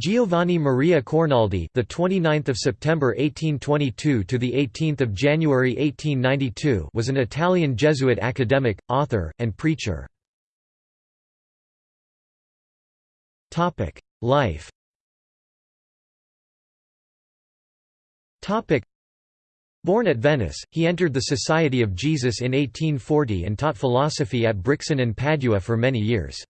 Giovanni Maria Cornoldi, the 29th of September 1822 to the 18th of January 1892, was an Italian Jesuit academic, author, and preacher. Topic: Life. Topic: Born at Venice, he entered the Society of Jesus in 1840 and taught philosophy at Brixen and Padua for many years.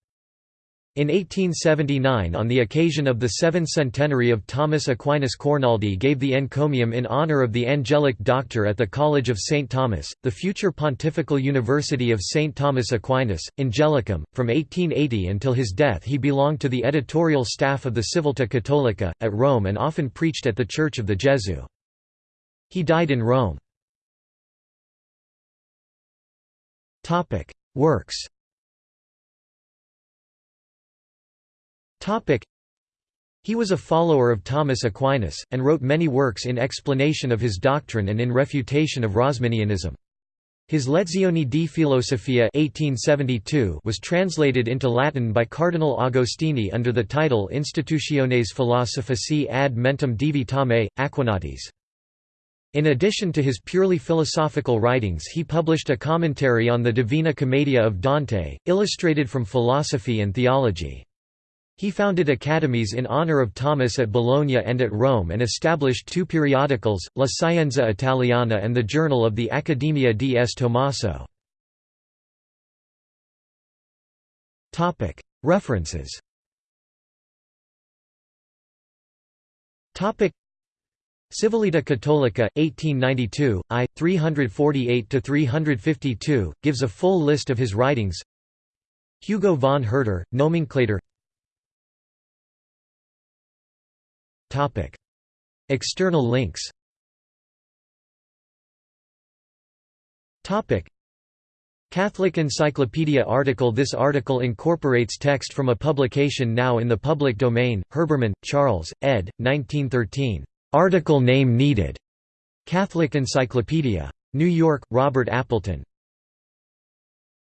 In 1879 on the occasion of the seventh centenary of Thomas Aquinas Cornoldi gave the encomium in honor of the angelic doctor at the College of St. Thomas, the future Pontifical University of St. Thomas Aquinas, Angelicum. From 1880 until his death he belonged to the editorial staff of the Civiltà Cattolica, at Rome and often preached at the Church of the Gesù. He died in Rome. Works He was a follower of Thomas Aquinas, and wrote many works in explanation of his doctrine and in refutation of Rosminianism. His Lezioni di Filosofia 1872 was translated into Latin by Cardinal Agostini under the title Institutiones Philosophicae ad mentem Divi Thomae, Aquinatis. In addition to his purely philosophical writings he published a commentary on the Divina Commedia of Dante, illustrated from philosophy and theology. He founded academies in honor of Thomas at Bologna and at Rome and established two periodicals, La Scienza Italiana and the Journal of the Accademia di S. Tommaso. References Civiltà Cattolica, 1892, I. 348–352, gives a full list of his writings Hugo von Hurter, Nomenclator External links. Catholic Encyclopedia article This article incorporates text from a publication now in the public domain, Herbermann, Charles, ed. 1913. Article name needed. Catholic Encyclopedia. New York, Robert Appleton.